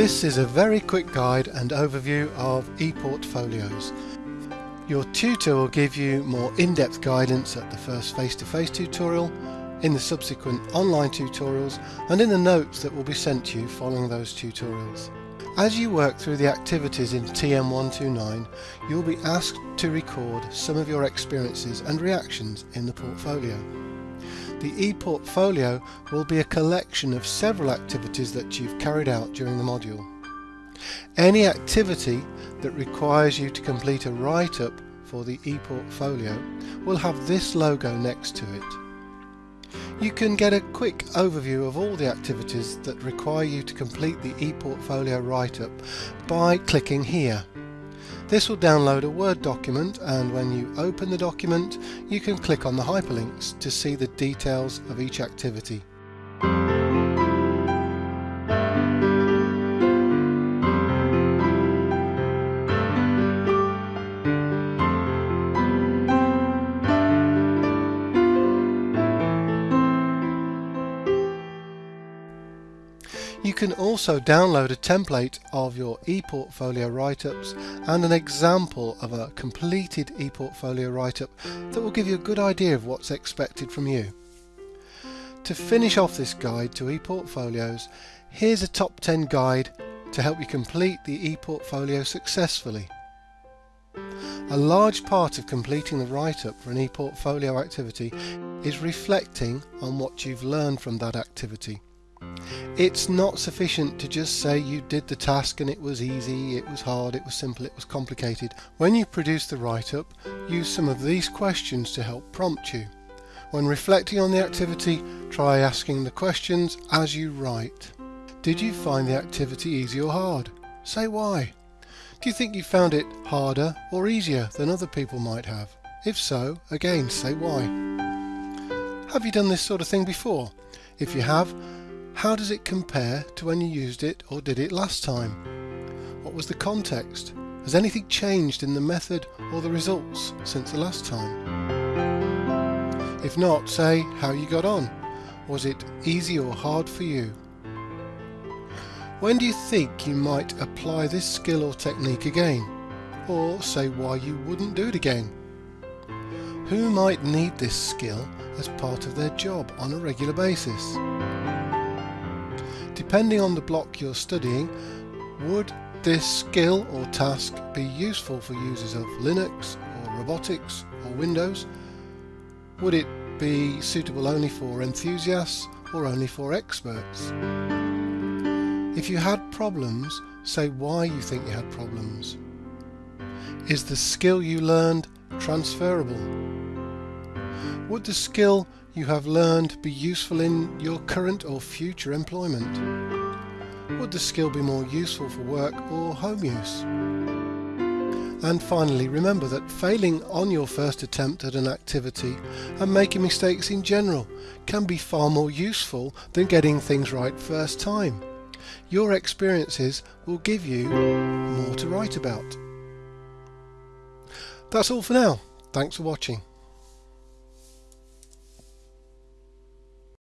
This is a very quick guide and overview of ePortfolios. Your tutor will give you more in-depth guidance at the first face-to-face -face tutorial, in the subsequent online tutorials and in the notes that will be sent to you following those tutorials. As you work through the activities in TM129, you'll be asked to record some of your experiences and reactions in the portfolio. The ePortfolio will be a collection of several activities that you've carried out during the module. Any activity that requires you to complete a write-up for the ePortfolio will have this logo next to it. You can get a quick overview of all the activities that require you to complete the ePortfolio write-up by clicking here. This will download a Word document and when you open the document you can click on the hyperlinks to see the details of each activity. You can also download a template of your ePortfolio write-ups and an example of a completed ePortfolio write-up that will give you a good idea of what's expected from you. To finish off this guide to ePortfolios, here's a top 10 guide to help you complete the ePortfolio successfully. A large part of completing the write-up for an ePortfolio activity is reflecting on what you've learned from that activity. It's not sufficient to just say you did the task and it was easy, it was hard, it was simple, it was complicated. When you produce the write-up, use some of these questions to help prompt you. When reflecting on the activity, try asking the questions as you write. Did you find the activity easy or hard? Say why. Do you think you found it harder or easier than other people might have? If so, again say why. Have you done this sort of thing before? If you have, how does it compare to when you used it or did it last time? What was the context? Has anything changed in the method or the results since the last time? If not, say how you got on. Was it easy or hard for you? When do you think you might apply this skill or technique again? Or say why you wouldn't do it again? Who might need this skill as part of their job on a regular basis? Depending on the block you're studying, would this skill or task be useful for users of Linux or robotics or Windows? Would it be suitable only for enthusiasts or only for experts? If you had problems, say why you think you had problems. Is the skill you learned transferable? Would the skill you have learned be useful in your current or future employment? Would the skill be more useful for work or home use? And finally, remember that failing on your first attempt at an activity and making mistakes in general can be far more useful than getting things right first time. Your experiences will give you more to write about. That's all for now. Thanks for watching.